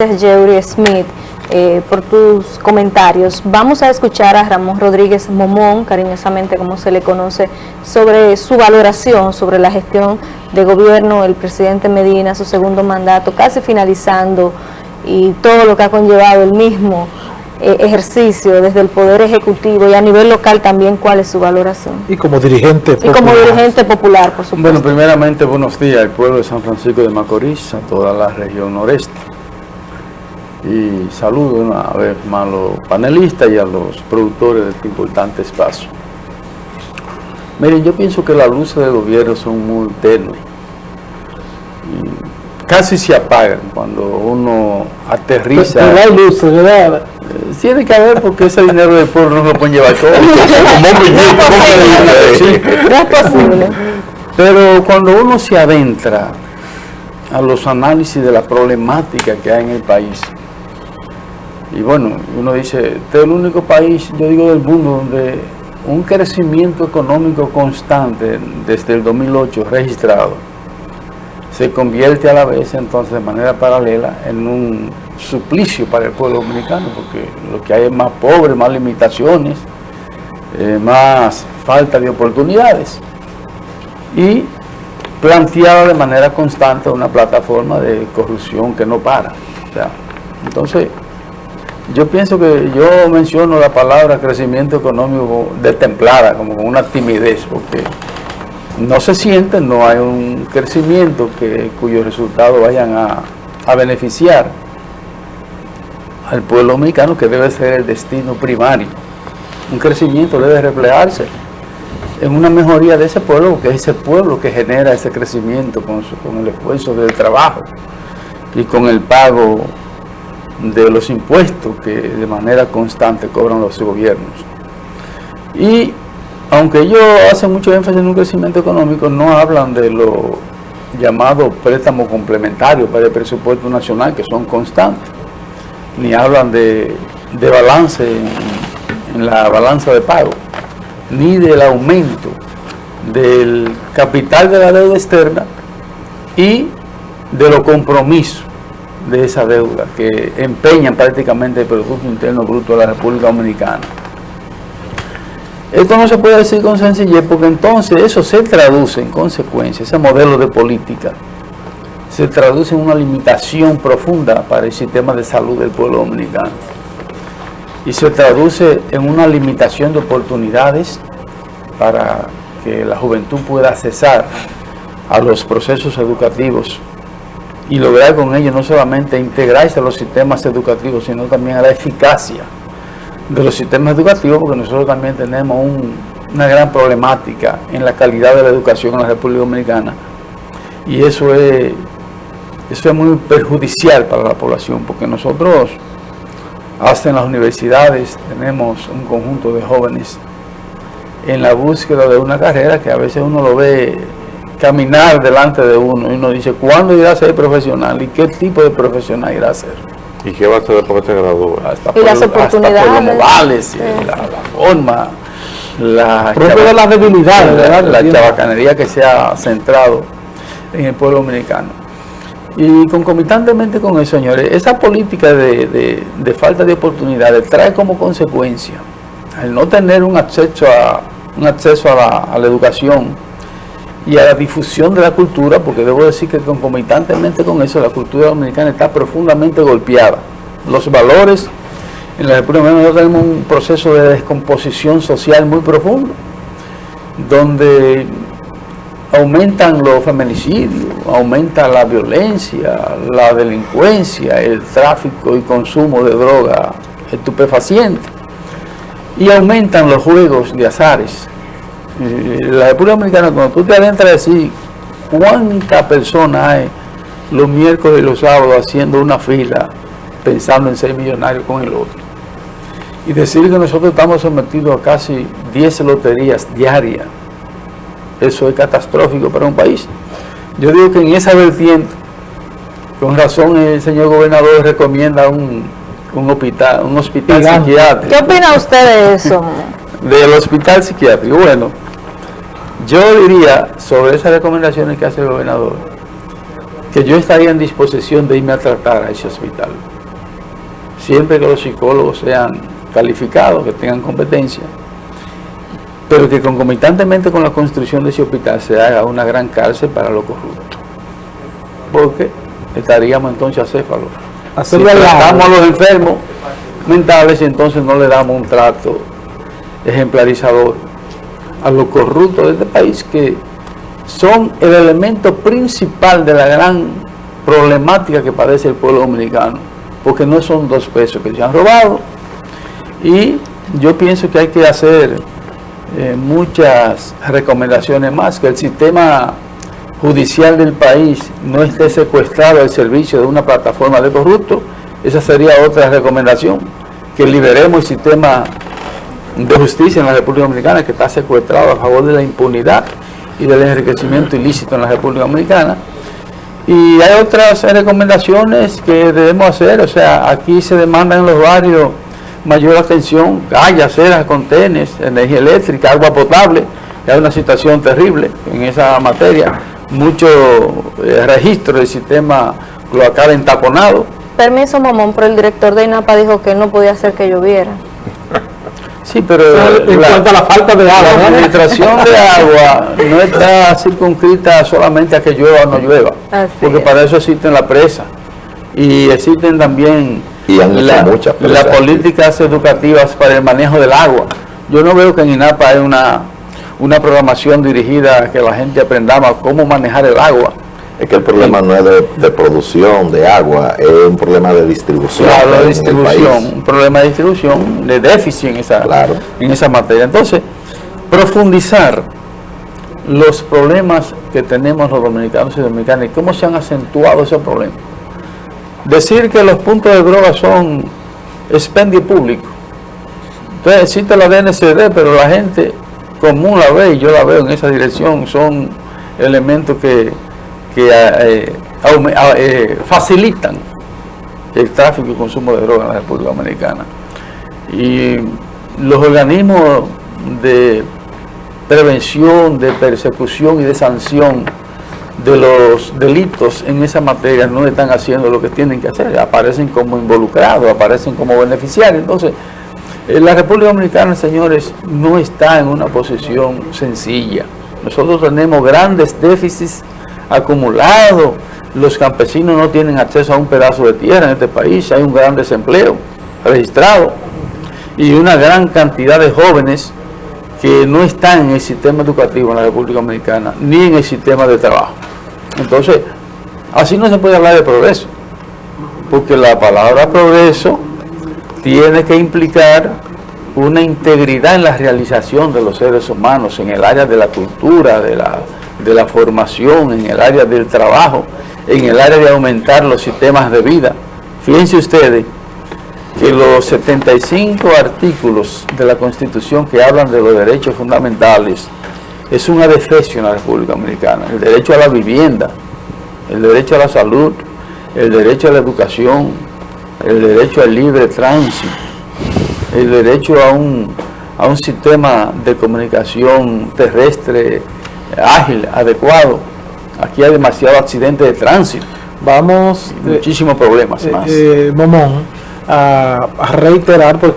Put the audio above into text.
Gracias, Yeuri Smith, eh, por tus comentarios. Vamos a escuchar a Ramón Rodríguez Momón, cariñosamente como se le conoce, sobre su valoración sobre la gestión de gobierno del presidente Medina, su segundo mandato, casi finalizando, y todo lo que ha conllevado el mismo eh, ejercicio desde el Poder Ejecutivo y a nivel local también, ¿cuál es su valoración? Y como dirigente popular. Y como dirigente popular, por supuesto. Bueno, primeramente, buenos días al pueblo de San Francisco de Macorís, a toda la región noreste y saludo una vez más a los panelistas y a los productores de este importante espacio. Miren, yo pienso que las luces del gobierno son muy tenues. casi se apagan cuando uno aterriza. Pero hay luces, ¿verdad? Eh, tiene que haber porque ese dinero del pueblo no lo pueden llevar todo. no es posible. Pero cuando uno se adentra a los análisis de la problemática que hay en el país, y bueno, uno dice, este es el único país, yo digo del mundo, donde un crecimiento económico constante desde el 2008 registrado se convierte a la vez entonces de manera paralela en un suplicio para el pueblo dominicano, porque lo que hay es más pobre, más limitaciones, eh, más falta de oportunidades. Y planteada de manera constante una plataforma de corrupción que no para. entonces, yo pienso que yo menciono la palabra crecimiento económico de templada, como con una timidez, porque no se siente, no hay un crecimiento que, cuyos resultados vayan a, beneficiar al pueblo dominicano, que debe ser el destino primario. Un crecimiento debe reflejarse en una mejoría de ese pueblo, porque es ese pueblo que genera ese crecimiento con el esfuerzo del trabajo y con el pago de los impuestos que de manera constante cobran los gobiernos. Y aunque ellos hacen mucho énfasis en un crecimiento económico, no hablan de los llamados préstamos complementarios para el presupuesto nacional, que son constantes, ni hablan de, balance en la balanza de pago, ni del aumento del capital de la deuda externa y de los compromisos de esa deuda que empeñan prácticamente el Producto Interno Bruto de la República Dominicana. Esto no se puede decir con sencillez porque entonces eso se traduce en consecuencia, ese modelo de política, se traduce en una limitación profunda para el sistema de salud del pueblo dominicano y se traduce en una limitación de oportunidades para que la juventud pueda accesar a los procesos educativos y lograr con ello no solamente integrarse a los sistemas educativos, sino también a la eficacia de los sistemas educativos, porque nosotros también tenemos una gran problemática en la calidad de la educación en la República Dominicana. Y eso es, eso es muy perjudicial para la población, porque nosotros, hasta en las universidades, tenemos un conjunto de jóvenes en la búsqueda de una carrera que a veces uno lo ve caminar delante de uno y uno dice, ¿cuándo irá a ser profesional? ¿Y qué tipo de profesional irá a ser? ¿Y qué va a ser después que se gradúe? Hasta y las oportunidades. la, forma, la, de las debilidades, la, la chabacanería que se ha centrado en el pueblo dominicano. Y concomitantemente con eso, señores, esa política de, de, falta de oportunidades trae como consecuencia el no tener un acceso a, un acceso a la, a la educación y a la difusión de la cultura, porque debo decir que concomitantemente con eso la cultura dominicana está profundamente golpeada. Los valores en la República Dominicana tenemos un proceso de descomposición social muy profundo, donde aumentan los feminicidios, aumenta la violencia, la delincuencia, el tráfico y consumo de droga estupefaciente, y aumentan los juegos de azares, la República Dominicana, cuando tú te adentras a decir cuántas personas hay los miércoles y los sábados haciendo una fila pensando en ser millonarios con el otro. Y decir que nosotros estamos sometidos a casi 10 loterías diarias, eso es catastrófico para un país. Yo digo que en esa vertiente, con razón el señor gobernador recomienda un, hospital, un hospital psiquiátrico. ¿Qué opina usted de eso? Del hospital psiquiátrico. Bueno, yo diría sobre esas recomendaciones que hace el gobernador, que yo estaría en disposición de irme a tratar a ese hospital. Siempre que los psicólogos sean calificados, que tengan competencia, pero que concomitantemente con la construcción de ese hospital se haga una gran cárcel para los corruptos. Porque estaríamos entonces acéfalos. Si al lado. tratamos a los enfermos mentales y entonces no le damos un trato ejemplarizador a los corruptos de este país que son el elemento principal de la gran problemática que padece el pueblo dominicano, porque no son dos pesos que se han robado. Y yo pienso que hay que hacer eh, muchas recomendaciones más, que el sistema judicial del país no esté secuestrado al servicio de una plataforma de corruptos, esa sería otra recomendación, que liberemos el sistema de justicia en la República Dominicana que está secuestrado a favor de la impunidad y del enriquecimiento ilícito en la República Dominicana. Y hay otras recomendaciones que debemos hacer, o sea, aquí se demanda en los barrios mayor atención, calles, aceras, contenes, energía eléctrica, agua potable, hay una situación terrible en esa materia, mucho eh, registro del sistema cloacal entaponado, Permiso, Momón, pero el director de INAPA dijo que no podía hacer que lloviera. Sí, pero En cuanto a la falta de agua, la ¿no? administración de agua no está circunscrita solamente a que llueva o no llueva, Así porque es. para eso existen la presa y existen también Y han hecho la- muchas presas las políticas educativas para el manejo del agua. Yo no veo que en INAPA hay una, una programación dirigida a que la gente aprendamos cómo manejar el agua. Es que el problema no es de, de producción de agua, es un problema de distribución. Claro, de distribución, un problema de distribución, de déficit en esa, Claro. en esa materia. Entonces, profundizar los problemas que tenemos los dominicanos y dominicanas y cómo se han acentuado esos problemas. Decir que los puntos de droga son expendio público. Entonces existe la DNCD, pero la gente común la ve y yo la veo en esa dirección, son elementos que, que eh, aume- a- eh, facilitan el tráfico y consumo de droga en la República Dominicana. Y los organismos de prevención, de persecución y de sanción de los delitos en esa materia no están haciendo lo que tienen que hacer, aparecen como involucrados, aparecen como beneficiarios. Entonces, eh, la República Dominicana, señores, no está en una posición sencilla. Nosotros tenemos grandes déficits acumulados, los campesinos no tienen acceso a un pedazo de tierra en este país, hay un gran desempleo registrado y una gran cantidad de jóvenes que no están en el sistema educativo en la República Dominicana, ni en el sistema de trabajo. Entonces, así no se puede hablar de progreso, porque la palabra progreso tiene que implicar una integridad en la realización de los seres humanos, en el área de la cultura, de la, de la formación, en el área del trabajo, en el área de aumentar los sistemas de vida. Fíjense ustedes que los 75 artículos de la Constitución que hablan de los derechos fundamentales es un adefesio en la República Dominicana. El derecho a la vivienda, el derecho a la salud, el derecho a la educación, el derecho al libre tránsito, el derecho a un, a un sistema de comunicación terrestre ágil, adecuado. Aquí hay demasiado accidente de tránsito, Vamos, eh, muchísimos problemas eh, más. eh, Momón, a, a reiterar porque